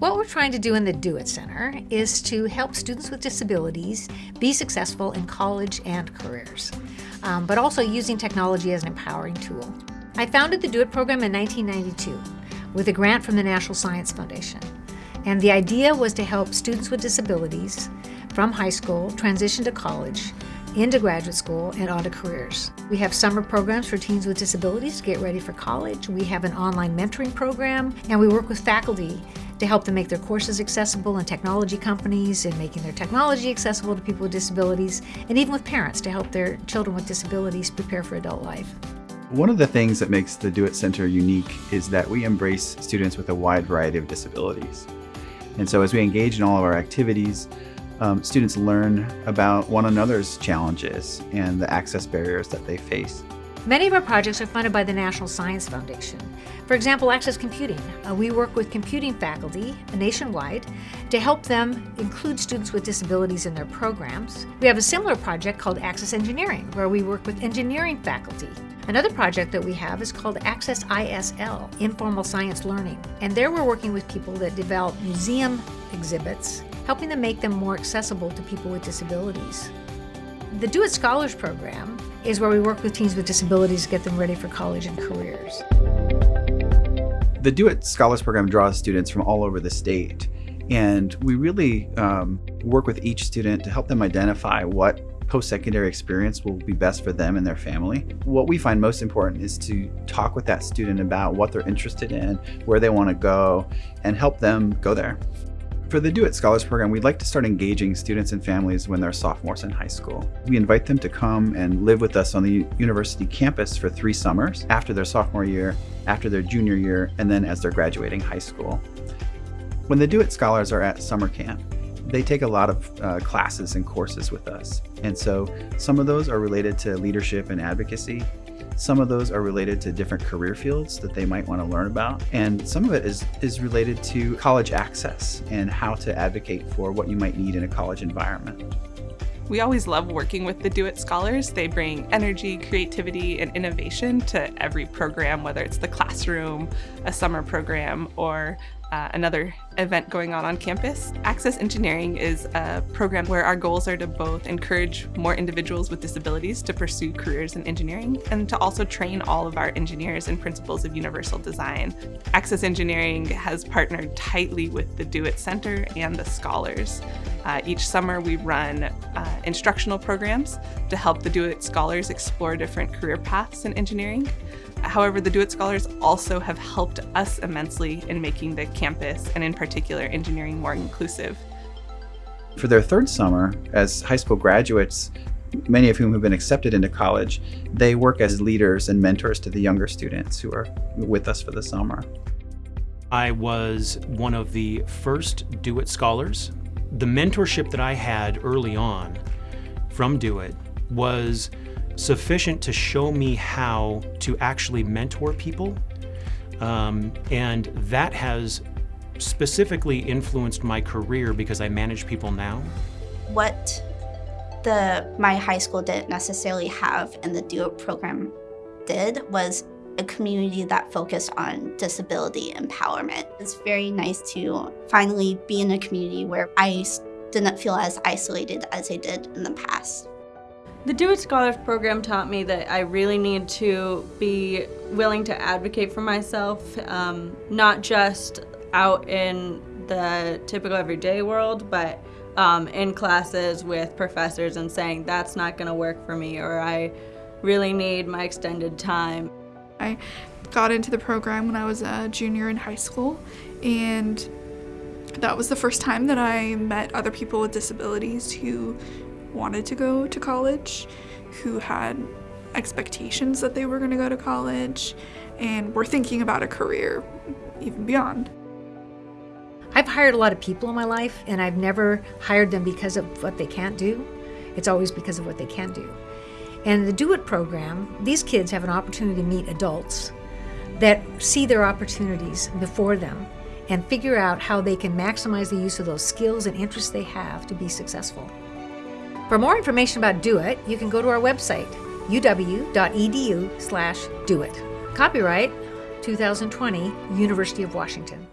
What we're trying to do in the Do It Center is to help students with disabilities be successful in college and careers, um, but also using technology as an empowering tool. I founded the Do It program in 1992 with a grant from the National Science Foundation. And the idea was to help students with disabilities from high school transition to college into graduate school and onto careers. We have summer programs for teens with disabilities to get ready for college. We have an online mentoring program, and we work with faculty to help them make their courses accessible in technology companies and making their technology accessible to people with disabilities, and even with parents to help their children with disabilities prepare for adult life. One of the things that makes the Do It Center unique is that we embrace students with a wide variety of disabilities. And so as we engage in all of our activities, um, students learn about one another's challenges and the access barriers that they face. Many of our projects are funded by the National Science Foundation. For example, Access Computing. Uh, we work with computing faculty nationwide to help them include students with disabilities in their programs. We have a similar project called Access Engineering, where we work with engineering faculty. Another project that we have is called Access ISL, Informal Science Learning. And there we're working with people that develop museum exhibits, helping them make them more accessible to people with disabilities. The Do It Scholars Program is where we work with teens with disabilities to get them ready for college and careers. The Do It Scholars Program draws students from all over the state, and we really um, work with each student to help them identify what post-secondary experience will be best for them and their family. What we find most important is to talk with that student about what they're interested in, where they want to go, and help them go there. For the Do It Scholars Program, we'd like to start engaging students and families when they're sophomores in high school. We invite them to come and live with us on the university campus for three summers after their sophomore year, after their junior year, and then as they're graduating high school. When the Do It Scholars are at summer camp, they take a lot of uh, classes and courses with us. And so some of those are related to leadership and advocacy. Some of those are related to different career fields that they might want to learn about. And some of it is, is related to college access and how to advocate for what you might need in a college environment. We always love working with the Do It Scholars. They bring energy, creativity, and innovation to every program, whether it's the classroom, a summer program, or uh, another event going on on campus. Access Engineering is a program where our goals are to both encourage more individuals with disabilities to pursue careers in engineering and to also train all of our engineers in principles of universal design. Access Engineering has partnered tightly with the Do It Center and the Scholars. Uh, each summer we run uh, instructional programs to help the Do It Scholars explore different career paths in engineering. However, the Do It Scholars also have helped us immensely in making the campus, and in particular engineering, more inclusive. For their third summer, as high school graduates, many of whom have been accepted into college, they work as leaders and mentors to the younger students who are with us for the summer. I was one of the first Do It Scholars. The mentorship that I had early on from Do It was sufficient to show me how to actually mentor people. Um, and that has specifically influenced my career because I manage people now. What the my high school didn't necessarily have and the Do It program did was a community that focused on disability empowerment. It's very nice to finally be in a community where I didn't feel as isolated as I did in the past. The Do It Scholars program taught me that I really need to be willing to advocate for myself, um, not just out in the typical everyday world, but um, in classes with professors and saying that's not going to work for me or I really need my extended time. I got into the program when I was a junior in high school and that was the first time that I met other people with disabilities who wanted to go to college, who had expectations that they were going to go to college, and were thinking about a career even beyond. I've hired a lot of people in my life, and I've never hired them because of what they can't do. It's always because of what they can do. And the Do It program, these kids have an opportunity to meet adults that see their opportunities before them and figure out how they can maximize the use of those skills and interests they have to be successful. For more information about Do It, you can go to our website, uw.edu slash do it. Copyright 2020, University of Washington.